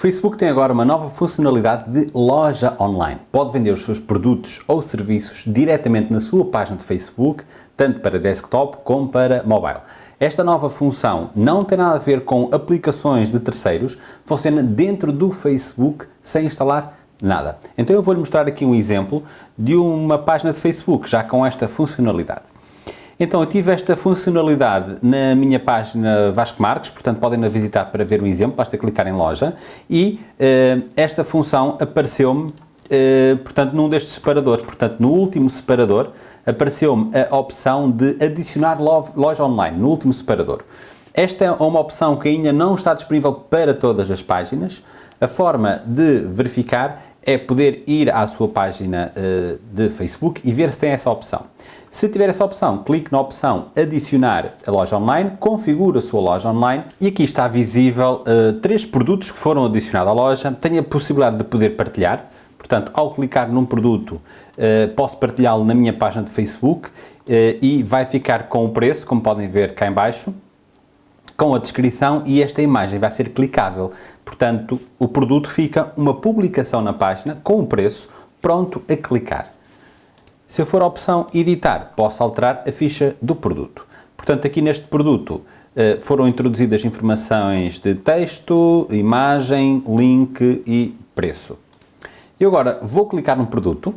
Facebook tem agora uma nova funcionalidade de loja online. Pode vender os seus produtos ou serviços diretamente na sua página de Facebook, tanto para desktop como para mobile. Esta nova função não tem nada a ver com aplicações de terceiros, funciona dentro do Facebook sem instalar nada. Então eu vou-lhe mostrar aqui um exemplo de uma página de Facebook já com esta funcionalidade. Então, eu tive esta funcionalidade na minha página Vasco Marques, portanto podem a visitar para ver um exemplo, basta clicar em loja, e uh, esta função apareceu-me, uh, portanto, num destes separadores, portanto, no último separador, apareceu-me a opção de adicionar loja online, no último separador. Esta é uma opção que ainda não está disponível para todas as páginas. A forma de verificar é poder ir à sua página uh, de Facebook e ver se tem essa opção. Se tiver essa opção, clique na opção adicionar a loja online, configure a sua loja online e aqui está visível uh, três produtos que foram adicionados à loja. Tem a possibilidade de poder partilhar, portanto, ao clicar num produto, uh, posso partilhá-lo na minha página de Facebook e vai ficar com o preço, como podem ver cá em baixo, com a descrição e esta imagem vai ser clicável. Portanto, o produto fica uma publicação na página com o preço pronto a clicar. Se eu for a opção editar, posso alterar a ficha do produto. Portanto, aqui neste produto eh, foram introduzidas informações de texto, imagem, link e preço. E agora vou clicar no produto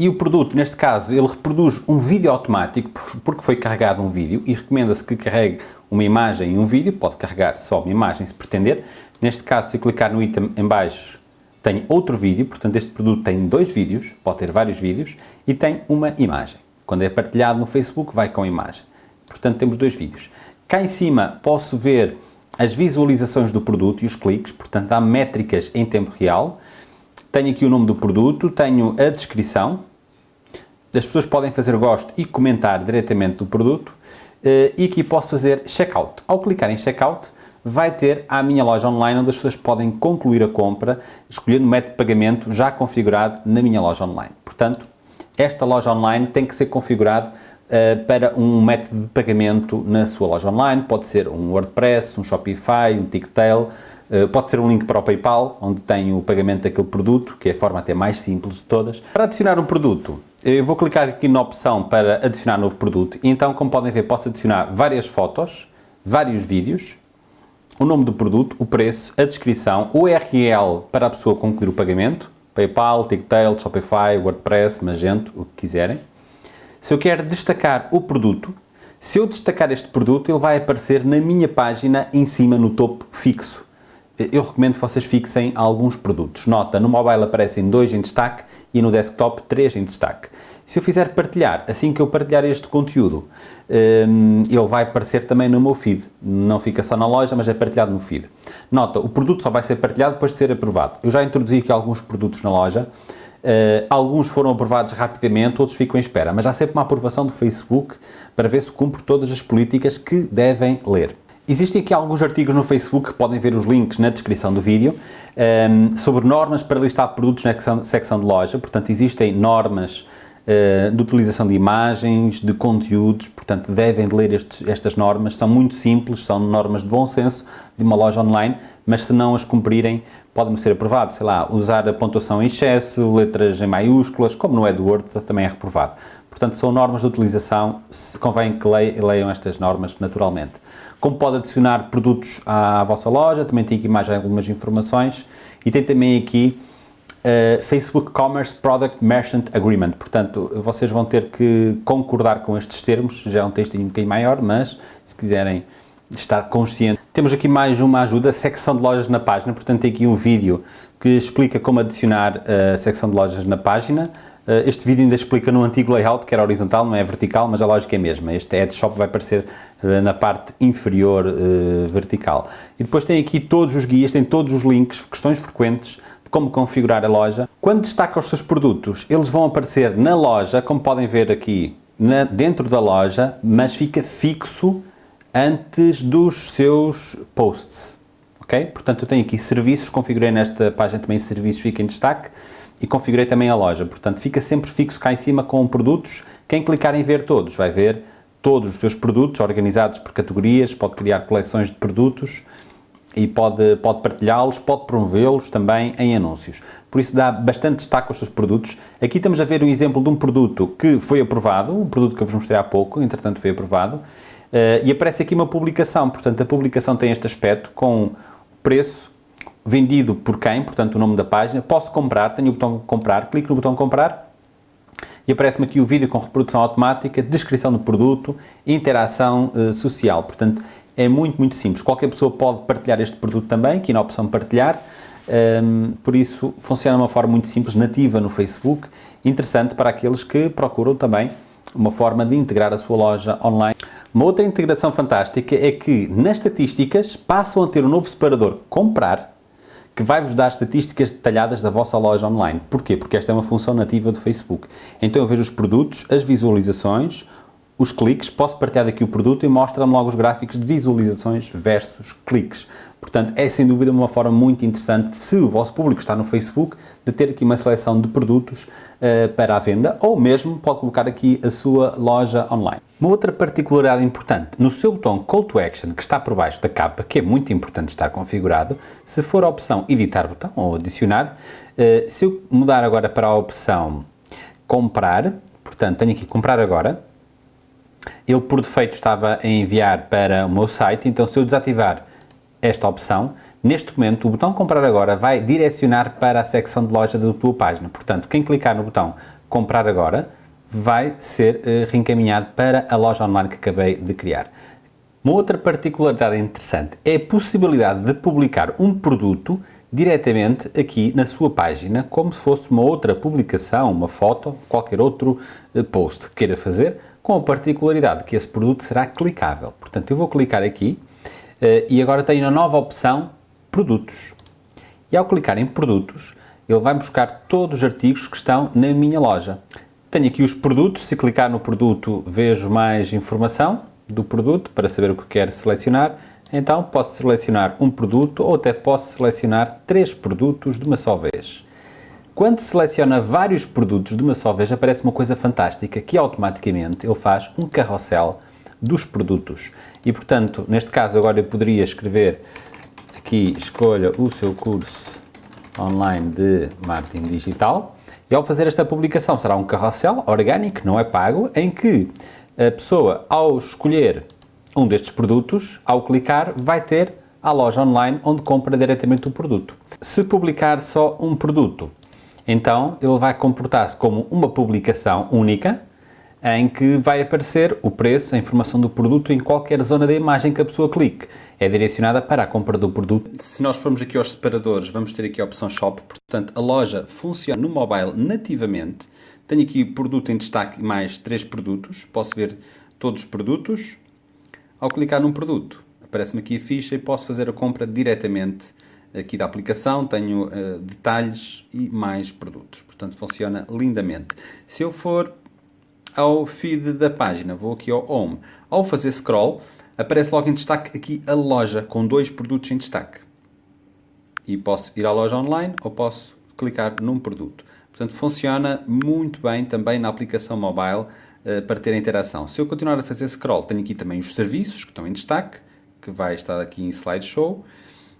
e o produto, neste caso, ele reproduz um vídeo automático porque foi carregado um vídeo e recomenda-se que carregue uma imagem e um vídeo, pode carregar só uma imagem se pretender. Neste caso, se eu clicar no item em baixo, tem outro vídeo, portanto este produto tem dois vídeos, pode ter vários vídeos, e tem uma imagem. Quando é partilhado no Facebook, vai com a imagem. Portanto, temos dois vídeos. Cá em cima posso ver as visualizações do produto e os cliques, portanto há métricas em tempo real. Tenho aqui o nome do produto, tenho a descrição, as pessoas podem fazer gosto e comentar diretamente do produto eh, e aqui posso fazer checkout. Ao clicar em checkout, vai ter a minha loja online onde as pessoas podem concluir a compra escolhendo o método de pagamento já configurado na minha loja online. Portanto, esta loja online tem que ser configurado uh, para um método de pagamento na sua loja online, pode ser um WordPress, um Shopify, um Ticktail, uh, pode ser um link para o PayPal, onde tem o pagamento daquele produto, que é a forma até mais simples de todas. Para adicionar um produto, eu vou clicar aqui na opção para adicionar novo produto. E então, como podem ver, posso adicionar várias fotos, vários vídeos, o nome do produto, o preço, a descrição, o URL para a pessoa concluir o pagamento, PayPal, Ticktail, Shopify, WordPress, Magento, o que quiserem. Se eu quero destacar o produto, se eu destacar este produto, ele vai aparecer na minha página em cima no topo fixo eu recomendo que vocês fixem alguns produtos. Nota, no mobile aparecem dois em destaque e no desktop três em destaque. Se eu fizer partilhar, assim que eu partilhar este conteúdo, hum, ele vai aparecer também no meu feed. Não fica só na loja, mas é partilhado no feed. Nota, o produto só vai ser partilhado depois de ser aprovado. Eu já introduzi aqui alguns produtos na loja, Uh, alguns foram aprovados rapidamente, outros ficam em espera, mas há sempre uma aprovação do Facebook para ver se cumpre todas as políticas que devem ler. Existem aqui alguns artigos no Facebook, podem ver os links na descrição do vídeo, ehm, sobre normas para listar produtos na secção de loja, portanto existem normas de utilização de imagens, de conteúdos, portanto devem ler estes, estas normas, são muito simples, são normas de bom senso de uma loja online, mas se não as cumprirem podem ser aprovados, sei lá, usar a pontuação em excesso, letras em maiúsculas, como no AdWords também é reprovado. Portanto, são normas de utilização, convém que leiam estas normas naturalmente. Como pode adicionar produtos à, vossa loja, também tem aqui mais algumas informações e tem também aqui uh, Facebook Commerce Product Merchant Agreement, portanto vocês vão ter que concordar com estes termos, já é um texto um bocadinho maior, mas se quiserem estar consciente. Temos aqui mais uma ajuda, secção de lojas na página, portanto tem aqui um vídeo que explica como adicionar a secção de lojas na página, eh, este vídeo ainda explica no antigo layout, que era horizontal, não é vertical, mas a lógica é a mesma. Este headshop vai aparecer eh, na parte inferior vertical. E depois tem aqui todos os guias, tem todos os links, questões frequentes como configurar a loja. Quando destaca os seus produtos, eles vão aparecer na loja, como podem ver aqui, na, dentro da loja, mas fica fixo antes dos seus posts. Ok? Portanto, eu tenho aqui serviços, configurei nesta página também serviços, fica em destaque e configurei também a loja. Portanto, fica sempre fixo cá em cima com produtos. Quem clicar em ver todos vai ver todos os seus produtos organizados por categorias, pode criar coleções de produtos e pode, pode partilhá-los, pode promovê-los também em anúncios. Por isso dá bastante destaque aos seus produtos. Aqui estamos a ver um exemplo de um produto que foi aprovado, um produto que eu vos mostrei há pouco, entretanto foi aprovado, uh, e aparece aqui uma publicação, portanto a publicação tem este aspecto com preço, vendido por quem, portanto o nome da página, posso comprar, tenho o botão comprar, clico no botão comprar e aparece-me aqui o vídeo com reprodução automática, descrição do produto, interação uh, social, portanto é muito, muito simples. Qualquer pessoa pode partilhar este produto também, aqui na opção partilhar, um, por isso funciona de uma forma muito simples, nativa no Facebook, interessante para aqueles que procuram também uma forma de integrar a sua loja online. Uma outra integração fantástica é que nas estatísticas passam a ter um novo separador comprar, que vai-vos dar estatísticas detalhadas da vossa loja online. Porquê? Porque esta é uma função nativa do Facebook. Então eu vejo os produtos, as visualizações, os cliques, posso partilhar daqui o produto e mostra-me logo os gráficos de visualizações versus cliques. Portanto, é sem dúvida uma forma muito interessante, se o vosso público está no Facebook, de ter aqui uma seleção de produtos uh, para a venda, ou mesmo pode colocar aqui a sua loja online. Uma outra particularidade importante, no seu botão Call to Action, que está por baixo da capa, que é muito importante estar configurado, se for a opção Editar botão ou Adicionar, uh, se eu mudar agora para a opção Comprar, portanto, tenho aqui Comprar Agora, ele por defeito estava a enviar para o meu site, então se eu desativar esta opção, neste momento o botão comprar agora vai direcionar para a secção de loja da tua página. Portanto, quem clicar no botão comprar agora vai ser uh, reencaminhado para a loja online que acabei de criar. Uma outra particularidade interessante é a possibilidade de publicar um produto diretamente aqui na sua página, como se fosse uma outra publicação, uma foto, qualquer outro uh, post que queira fazer, com a particularidade que esse produto será clicável. Portanto, eu vou clicar aqui uh, e agora tenho a nova opção Produtos. E ao clicar em Produtos, ele vai buscar todos os artigos que estão na minha loja. Tenho aqui os produtos, se clicar no produto vejo mais informação do produto para saber o que quero selecionar. Então posso selecionar um produto ou até posso selecionar três produtos de uma só vez. Quando seleciona vários produtos de uma só vez, aparece uma coisa fantástica, que automaticamente ele faz um carrossel dos produtos. E, portanto, neste caso, agora eu poderia escrever aqui, escolha o seu curso online de marketing digital, e ao fazer esta publicação será um carrossel orgânico, não é pago, em que a pessoa, ao escolher um destes produtos, ao clicar, vai ter a loja online onde compra diretamente o produto. Se publicar só um produto, então ele vai comportar-se como uma publicação única em que vai aparecer o preço, a informação do produto em qualquer zona da imagem que a pessoa clique. É direcionada para a compra do produto. Se nós formos aqui aos separadores, vamos ter aqui a opção Shop, portanto a loja funciona no mobile nativamente. Tenho aqui produto em destaque mais três produtos, posso ver todos os produtos. Ao clicar num produto, aparece-me aqui a ficha e posso fazer a compra diretamente aqui da aplicação, tenho uh, detalhes e mais produtos. Portanto, funciona lindamente. Se eu for ao feed da página, vou aqui ao Home. Ao fazer scroll, aparece logo em destaque aqui a loja, com dois produtos em destaque. E posso ir à loja online ou posso clicar num produto. Portanto, funciona muito bem também na aplicação mobile uh, para ter interação. Se eu continuar a fazer scroll, tenho aqui também os serviços que estão em destaque, que vai estar aqui em slideshow.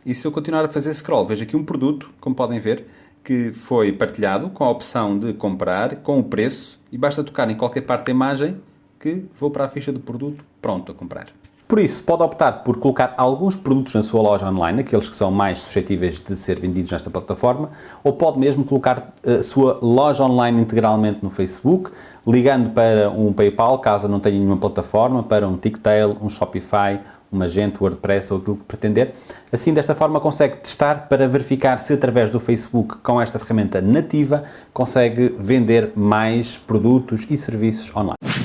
E se eu continuar a fazer scroll, vejo aqui um produto, como podem ver, que foi partilhado com a opção de comprar, com o preço, e basta tocar em qualquer parte da imagem que vou para a ficha do produto pronto a comprar. Por isso, pode optar por colocar alguns produtos na sua loja online, aqueles que são mais suscetíveis de ser vendidos nesta plataforma, ou pode mesmo colocar a sua loja online integralmente no Facebook, ligando para um PayPal, caso não tenha nenhuma plataforma, para um Ticktail, um Shopify, um Magento, WordPress ou aquilo que pretender. Assim, desta forma, consegue testar para verificar se através do Facebook, com esta ferramenta nativa, consegue vender mais produtos e serviços online.